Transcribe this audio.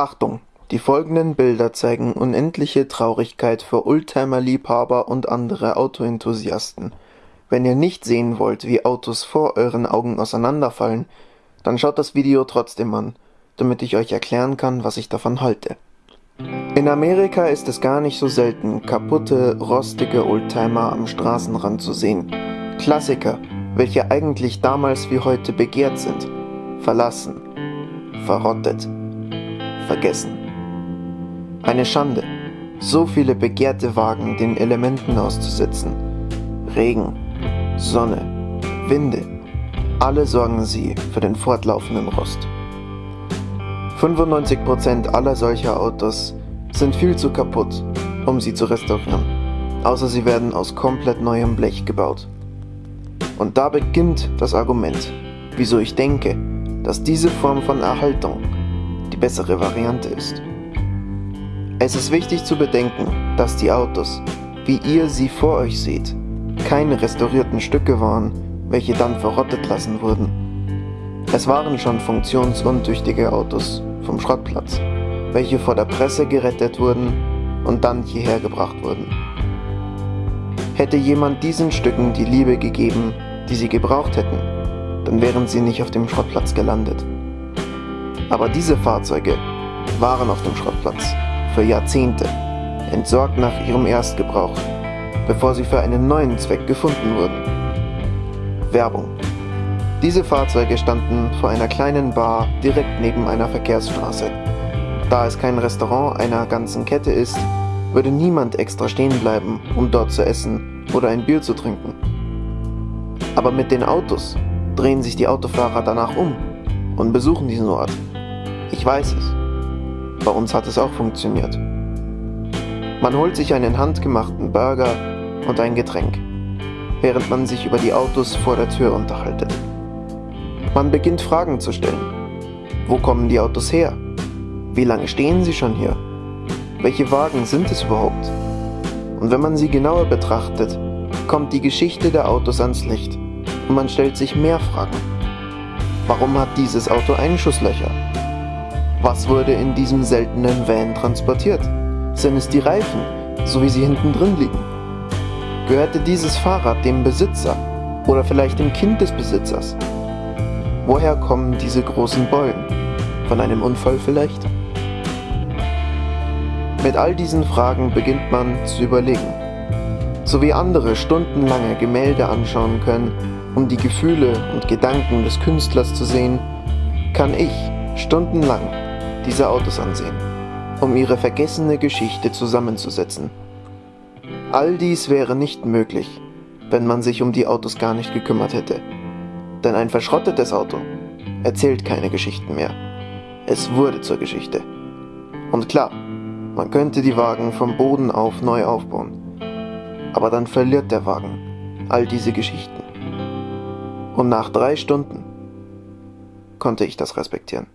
Achtung! Die folgenden Bilder zeigen unendliche Traurigkeit für Oldtimer-Liebhaber und andere Autoenthusiasten. Wenn ihr nicht sehen wollt, wie Autos vor euren Augen auseinanderfallen, dann schaut das Video trotzdem an, damit ich euch erklären kann, was ich davon halte. In Amerika ist es gar nicht so selten, kaputte, rostige Oldtimer am Straßenrand zu sehen. Klassiker, welche eigentlich damals wie heute begehrt sind. Verlassen, verrottet, vergessen. Eine Schande, so viele begehrte Wagen den Elementen auszusetzen. Regen, Sonne, Winde, alle sorgen sie für den fortlaufenden Rost. 95% aller solcher Autos sind viel zu kaputt, um sie zu restaurieren, außer sie werden aus komplett neuem Blech gebaut. Und da beginnt das Argument, wieso ich denke, dass diese Form von Erhaltung bessere Variante ist. Es ist wichtig zu bedenken, dass die Autos, wie ihr sie vor euch seht, keine restaurierten Stücke waren, welche dann verrottet lassen wurden. Es waren schon funktionsuntüchtige Autos vom Schrottplatz, welche vor der Presse gerettet wurden und dann hierher gebracht wurden. Hätte jemand diesen Stücken die Liebe gegeben, die sie gebraucht hätten, dann wären sie nicht auf dem Schrottplatz gelandet. Aber diese Fahrzeuge waren auf dem Schrottplatz für Jahrzehnte, entsorgt nach ihrem Erstgebrauch, bevor sie für einen neuen Zweck gefunden wurden. Werbung. Diese Fahrzeuge standen vor einer kleinen Bar direkt neben einer Verkehrsstraße. Da es kein Restaurant einer ganzen Kette ist, würde niemand extra stehen bleiben, um dort zu essen oder ein Bier zu trinken. Aber mit den Autos drehen sich die Autofahrer danach um und besuchen diesen Ort. Ich weiß es. Bei uns hat es auch funktioniert. Man holt sich einen handgemachten Burger und ein Getränk, während man sich über die Autos vor der Tür unterhaltet. Man beginnt Fragen zu stellen. Wo kommen die Autos her? Wie lange stehen sie schon hier? Welche Wagen sind es überhaupt? Und wenn man sie genauer betrachtet, kommt die Geschichte der Autos ans Licht und man stellt sich mehr Fragen. Warum hat dieses Auto Einschusslöcher? Was wurde in diesem seltenen Van transportiert? Sind es die Reifen, so wie sie hinten drin liegen? Gehörte dieses Fahrrad dem Besitzer oder vielleicht dem Kind des Besitzers? Woher kommen diese großen Beulen? Von einem Unfall vielleicht? Mit all diesen Fragen beginnt man zu überlegen. So wie andere stundenlange Gemälde anschauen können, um die Gefühle und Gedanken des Künstlers zu sehen, kann ich stundenlang diese Autos ansehen, um ihre vergessene Geschichte zusammenzusetzen. All dies wäre nicht möglich, wenn man sich um die Autos gar nicht gekümmert hätte. Denn ein verschrottetes Auto erzählt keine Geschichten mehr. Es wurde zur Geschichte. Und klar, man könnte die Wagen vom Boden auf neu aufbauen. Aber dann verliert der Wagen all diese Geschichten. Und nach drei Stunden konnte ich das respektieren.